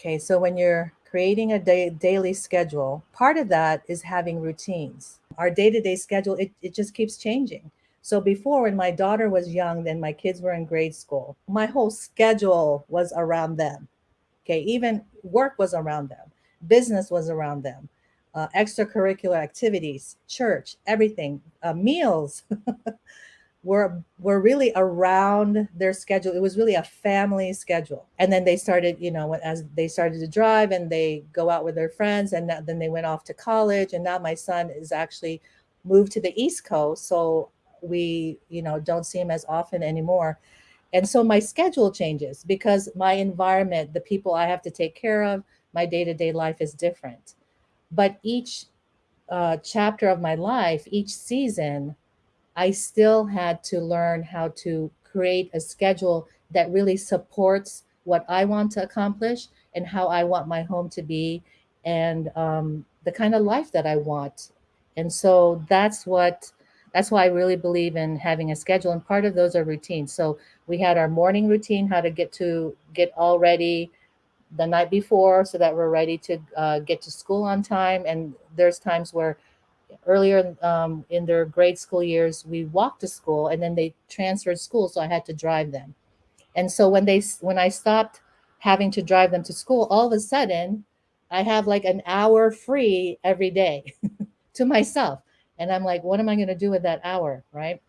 Okay, so when you're creating a daily schedule, part of that is having routines. Our day to day schedule, it, it just keeps changing. So before, when my daughter was young, then my kids were in grade school, my whole schedule was around them. Okay, even work was around them, business was around them, uh, extracurricular activities, church, everything, uh, meals. were were really around their schedule. It was really a family schedule. And then they started, you know, as they started to drive and they go out with their friends, and then they went off to college. And now my son is actually moved to the East Coast, so we, you know, don't see him as often anymore. And so my schedule changes because my environment, the people I have to take care of, my day to day life is different. But each uh, chapter of my life, each season, I still had to learn how to create a schedule that really supports what I want to accomplish and how I want my home to be and um, the kind of life that I want. And so that's what that's why I really believe in having a schedule. And part of those are routines. So we had our morning routine, how to get to get all ready the night before so that we're ready to uh, get to school on time. And there's times where earlier um, in their grade school years, we walked to school and then they transferred school. So I had to drive them. And so when they, when I stopped having to drive them to school, all of a sudden I have like an hour free every day to myself. And I'm like, what am I going to do with that hour? Right.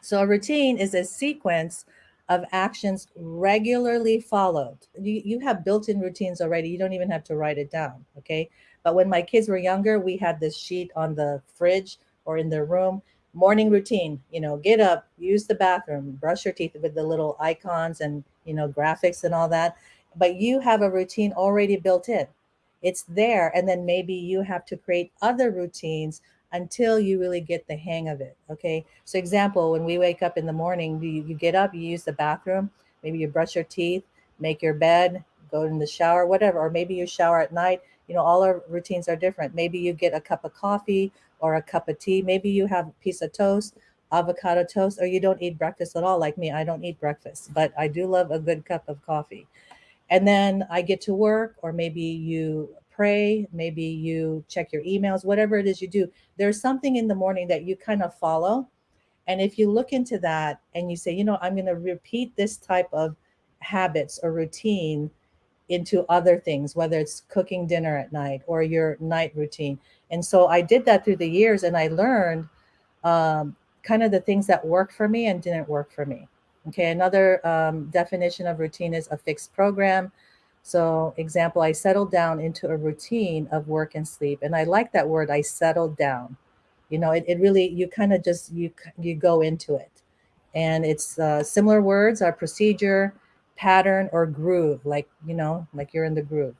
So a routine is a sequence of actions regularly followed. You, you have built in routines already. You don't even have to write it down. Okay. But when my kids were younger, we had this sheet on the fridge or in their room morning routine you know get up use the bathroom brush your teeth with the little icons and you know graphics and all that but you have a routine already built in it's there and then maybe you have to create other routines until you really get the hang of it okay? So example when we wake up in the morning you, you get up you use the bathroom maybe you brush your teeth make your bed go in the shower whatever or maybe you shower at night you know all our routines are different. Maybe you get a cup of coffee or a cup of tea maybe you have a piece of toast avocado toast or you don't eat breakfast at all like me i don't eat breakfast but i do love a good cup of coffee. And then i get to work or maybe you pray maybe you check your emails whatever it is you do there's something in the morning that you kind of follow and if you look into that and you say you know i'm going to repeat this type of habits or routine into other things, whether it's cooking dinner at night or your night routine. And so I did that through the years and I learned um, kind of the things that worked for me and didn't work for me. Okay, another um, definition of routine is a fixed program. So, example, I settled down into a routine of work and sleep. And I like that word, I settled down. You know, it, it really, you kind of just, you, you go into it. And it's uh, similar words, are procedure, pattern or groove, like, you know, like you're in the groove.